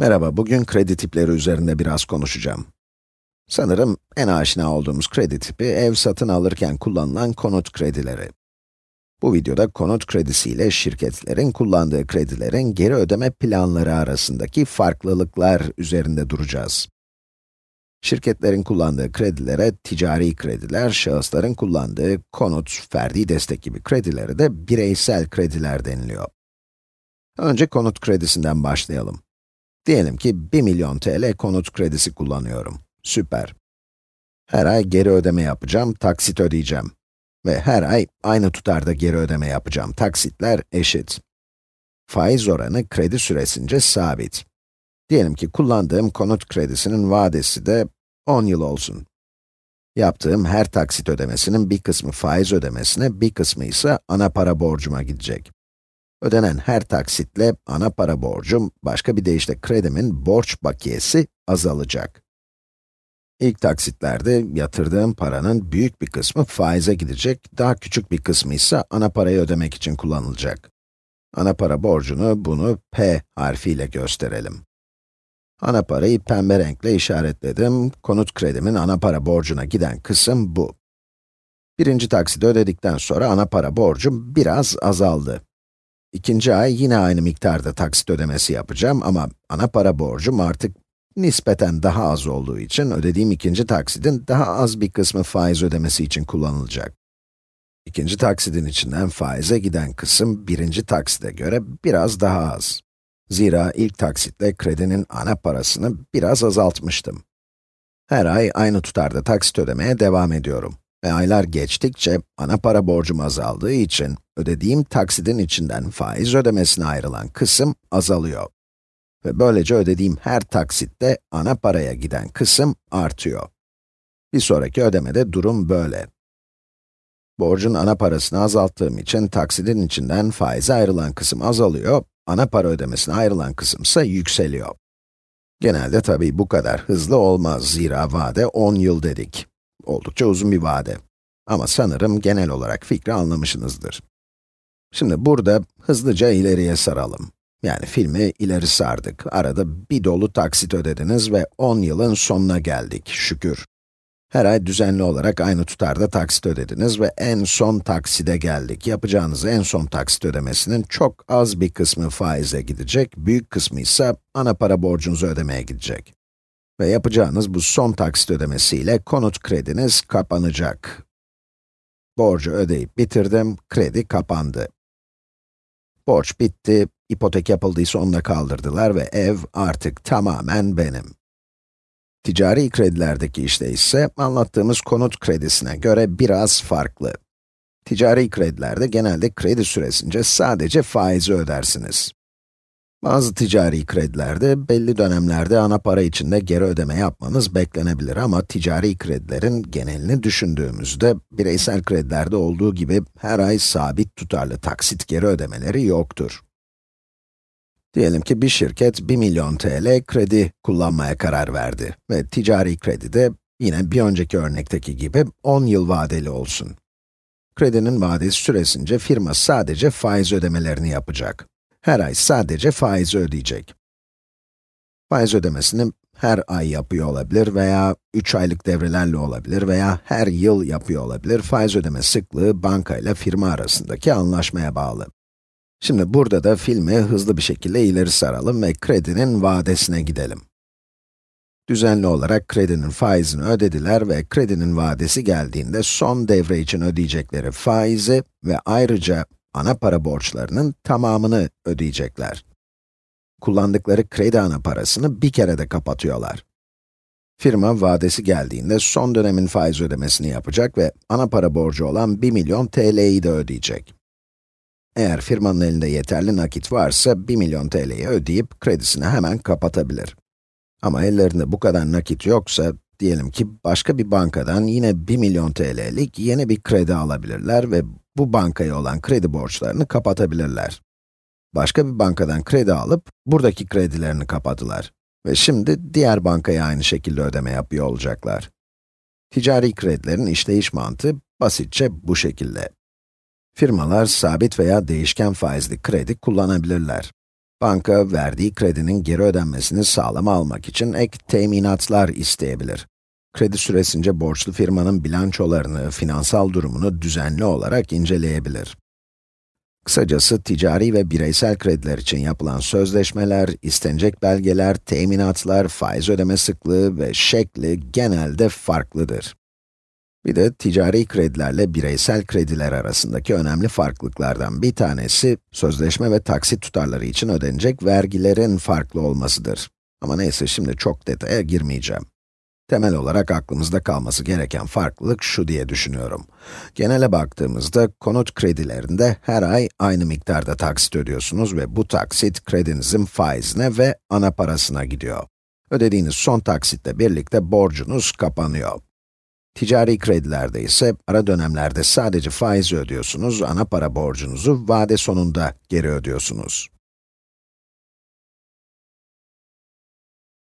Merhaba, bugün kredi tipleri üzerinde biraz konuşacağım. Sanırım en aşina olduğumuz kredi tipi, ev satın alırken kullanılan konut kredileri. Bu videoda konut kredisi ile şirketlerin kullandığı kredilerin geri ödeme planları arasındaki farklılıklar üzerinde duracağız. Şirketlerin kullandığı kredilere ticari krediler, şahısların kullandığı konut, ferdi destek gibi kredilere de bireysel krediler deniliyor. Önce konut kredisinden başlayalım. Diyelim ki 1 milyon TL konut kredisi kullanıyorum. Süper. Her ay geri ödeme yapacağım, taksit ödeyeceğim. Ve her ay aynı tutarda geri ödeme yapacağım. Taksitler eşit. Faiz oranı kredi süresince sabit. Diyelim ki kullandığım konut kredisinin vadesi de 10 yıl olsun. Yaptığım her taksit ödemesinin bir kısmı faiz ödemesine, bir kısmı ise ana para borcuma gidecek. Ödenen her taksitle ana para borcum, başka bir deyişle kredimin borç bakiyesi azalacak. İlk taksitlerde yatırdığım paranın büyük bir kısmı faize gidecek, daha küçük bir kısmı ise ana parayı ödemek için kullanılacak. Ana para borcunu, bunu P harfiyle gösterelim. Ana parayı pembe renkle işaretledim. Konut kredimin ana para borcuna giden kısım bu. Birinci taksidi ödedikten sonra ana para borcum biraz azaldı. İkinci ay yine aynı miktarda taksit ödemesi yapacağım ama ana para borcum artık nispeten daha az olduğu için ödediğim ikinci taksidin daha az bir kısmı faiz ödemesi için kullanılacak. İkinci taksidin içinden faize giden kısım birinci takside göre biraz daha az. Zira ilk taksitle kredinin ana parasını biraz azaltmıştım. Her ay aynı tutarda taksit ödemeye devam ediyorum. Ve aylar geçtikçe ana para borcum azaldığı için ödediğim taksidin içinden faiz ödemesine ayrılan kısım azalıyor. Ve böylece ödediğim her taksitte ana paraya giden kısım artıyor. Bir sonraki ödemede durum böyle. Borcun ana parasını azalttığım için taksidin içinden faize ayrılan kısım azalıyor, ana para ödemesine ayrılan kısım ise yükseliyor. Genelde tabii bu kadar hızlı olmaz, zira vade 10 yıl dedik. Oldukça uzun bir vade. Ama sanırım genel olarak fikri anlamışsınızdır. Şimdi burada hızlıca ileriye saralım. Yani filmi ileri sardık. Arada bir dolu taksit ödediniz ve 10 yılın sonuna geldik, şükür. Her ay düzenli olarak aynı tutarda taksit ödediniz ve en son takside geldik. Yapacağınız en son taksit ödemesinin çok az bir kısmı faize gidecek, büyük kısmı ise ana para borcunuzu ödemeye gidecek. Ve yapacağınız bu son taksit ödemesiyle konut krediniz kapanacak. Borcu ödeyip bitirdim, kredi kapandı. Borç bitti, ipotek yapıldıysa onu da kaldırdılar ve ev artık tamamen benim. Ticari kredilerdeki işte ise anlattığımız konut kredisine göre biraz farklı. Ticari kredilerde genelde kredi süresince sadece faizi ödersiniz. Bazı ticari kredilerde belli dönemlerde ana para içinde geri ödeme yapmanız beklenebilir ama ticari kredilerin genelini düşündüğümüzde bireysel kredilerde olduğu gibi her ay sabit tutarlı taksit geri ödemeleri yoktur. Diyelim ki bir şirket 1 milyon TL kredi kullanmaya karar verdi ve ticari kredi de yine bir önceki örnekteki gibi 10 yıl vadeli olsun. Kredinin vadesi süresince firma sadece faiz ödemelerini yapacak. Her ay sadece faizi ödeyecek. Faiz ödemesini her ay yapıyor olabilir veya 3 aylık devrelerle olabilir veya her yıl yapıyor olabilir. Faiz ödeme sıklığı banka ile firma arasındaki anlaşmaya bağlı. Şimdi burada da filmi hızlı bir şekilde ileri saralım ve kredinin vadesine gidelim. Düzenli olarak kredinin faizini ödediler ve kredinin vadesi geldiğinde son devre için ödeyecekleri faizi ve ayrıca ana para borçlarının tamamını ödeyecekler. Kullandıkları kredi ana parasını bir kere de kapatıyorlar. Firma vadesi geldiğinde son dönemin faiz ödemesini yapacak ve ana para borcu olan 1 milyon TL'yi de ödeyecek. Eğer firmanın elinde yeterli nakit varsa 1 milyon TL'yi ödeyip kredisini hemen kapatabilir. Ama ellerinde bu kadar nakit yoksa, diyelim ki başka bir bankadan yine 1 milyon TL'lik yeni bir kredi alabilirler ve bu bankaya olan kredi borçlarını kapatabilirler. Başka bir bankadan kredi alıp, buradaki kredilerini kapadılar. Ve şimdi diğer bankaya aynı şekilde ödeme yapıyor olacaklar. Ticari kredilerin işleyiş mantığı basitçe bu şekilde. Firmalar sabit veya değişken faizli kredi kullanabilirler. Banka, verdiği kredinin geri ödenmesini sağlama almak için ek teminatlar isteyebilir. Kredi süresince borçlu firmanın bilançolarını, finansal durumunu düzenli olarak inceleyebilir. Kısacası ticari ve bireysel krediler için yapılan sözleşmeler, istenecek belgeler, teminatlar, faiz ödeme sıklığı ve şekli genelde farklıdır. Bir de ticari kredilerle bireysel krediler arasındaki önemli farklılıklardan bir tanesi, sözleşme ve taksit tutarları için ödenecek vergilerin farklı olmasıdır. Ama neyse şimdi çok detaya girmeyeceğim. Temel olarak aklımızda kalması gereken farklılık şu diye düşünüyorum. Genele baktığımızda, konut kredilerinde her ay aynı miktarda taksit ödüyorsunuz ve bu taksit kredinizin faizine ve ana parasına gidiyor. Ödediğiniz son taksitle birlikte borcunuz kapanıyor. Ticari kredilerde ise ara dönemlerde sadece faizi ödüyorsunuz, ana para borcunuzu vade sonunda geri ödüyorsunuz.